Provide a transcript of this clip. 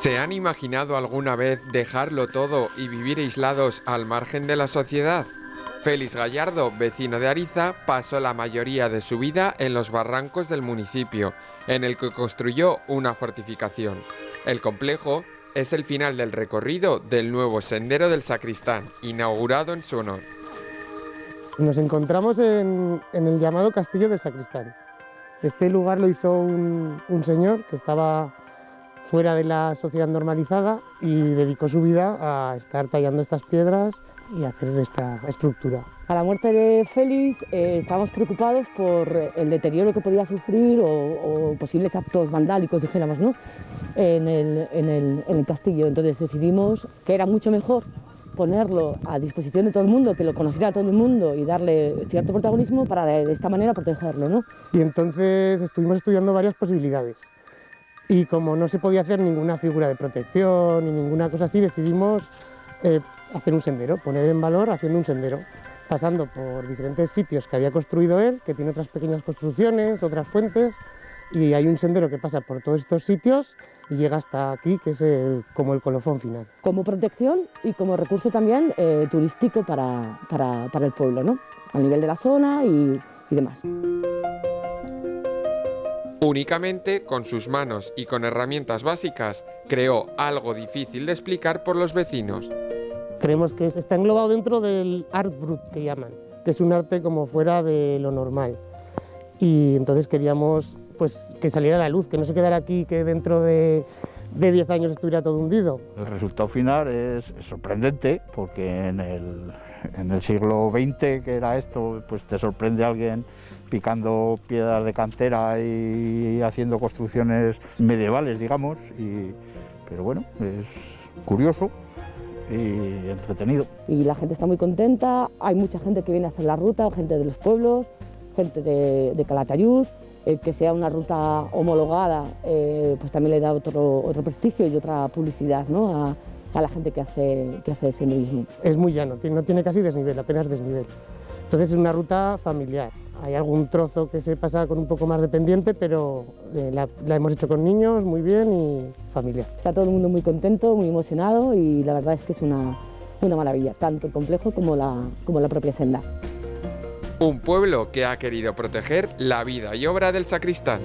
¿Se han imaginado alguna vez dejarlo todo y vivir aislados al margen de la sociedad? Félix Gallardo, vecino de Ariza, pasó la mayoría de su vida en los barrancos del municipio, en el que construyó una fortificación. El complejo es el final del recorrido del nuevo Sendero del Sacristán, inaugurado en su honor. Nos encontramos en, el llamado Castillo del Sacristán. Este lugar lo hizo un, un señor que estaba fuera de la sociedad normalizada y dedicó su vida a estar tallando estas piedras y hacer esta estructura. A la muerte de Félix eh, estábamos preocupados por el deterioro que podía sufrir o, posibles actos vandálicos, dijéramos, ¿no? en, el, en, el, en el castillo. Entonces decidimos que era mucho mejor ponerlo a disposición de todo el mundo, que lo conociera todo el mundo y darle cierto protagonismo para de esta manera protegerlo. ¿no? Y entonces estuvimos estudiando varias posibilidades y como no se podía hacer ninguna figura de protección ni ninguna cosa así, decidimos eh, hacer un sendero, poner en valor haciendo un sendero, pasando por diferentes sitios que había construido él, que tiene otras pequeñas construcciones, otras fuentes, y hay un sendero que pasa por todos estos sitios y llega hasta aquí, que es como el colofón final. Como protección y como recurso también eh, turístico para, para, para, el pueblo, ¿no? a nivel de la zona y, y demás. Únicamente con sus manos y con herramientas básicas creó algo difícil de explicar por los vecinos. Creemos que está englobado dentro del art brut que llaman, que es un arte como fuera de lo normal. Y entonces queríamos pues, que saliera a la luz, que no se quedara aquí, que dentro de de 10 años estuviera todo hundido. El resultado final es, sorprendente porque en el, en el, siglo XX, que era esto, pues te sorprende alguien picando piedras de cantera y haciendo construcciones medievales, digamos, y, pero bueno, es curioso y entretenido. Y la gente está muy contenta, hay mucha gente que viene a hacer la ruta, gente de los pueblos, gente de, de Calatayud, el que sea una ruta homologada eh, pues también le da otro, otro prestigio y otra publicidad ¿no? a, a, la gente que hace, que hace ese. Es muy llano, no tiene casi desnivel, apenas desnivel. Entonces es una ruta familiar. Hay algún trozo que se pasa con un poco más de pendiente, pero eh, la, la, hemos hecho con niños muy bien y familiar. Está todo el mundo muy contento, muy emocionado y la verdad es que es una, una maravilla, tanto el complejo como la, como la propia senda. Un pueblo que ha querido proteger la vida y obra del sacristán.